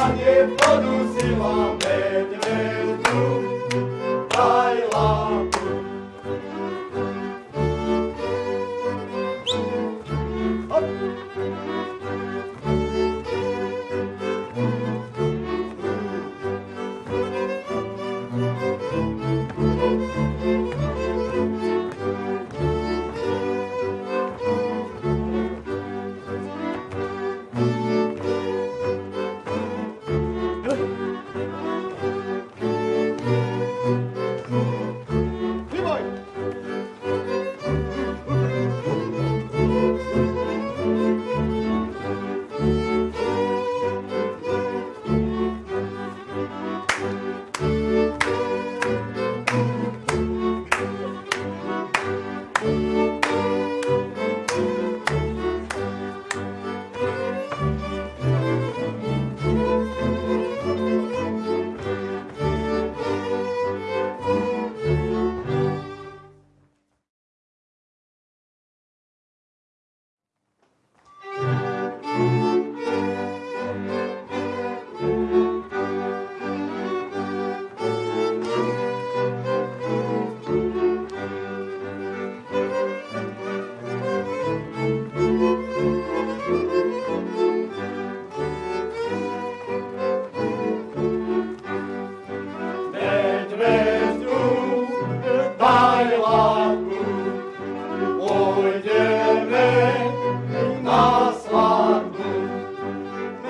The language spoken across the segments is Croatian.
panie produziła mel.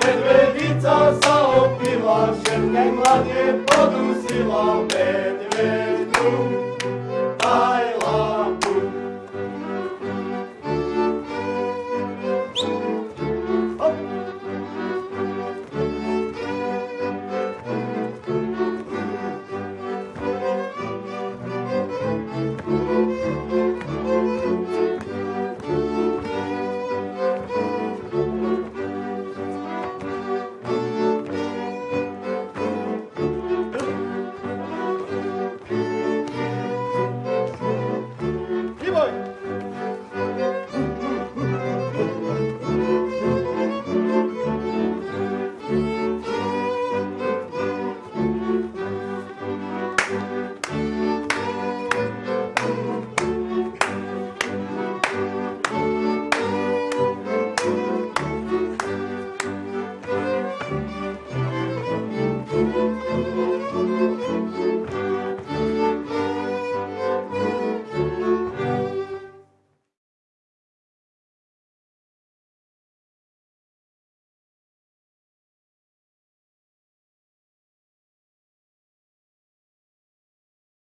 Medvedica sa opila, šetke mlad je podusila medvedu.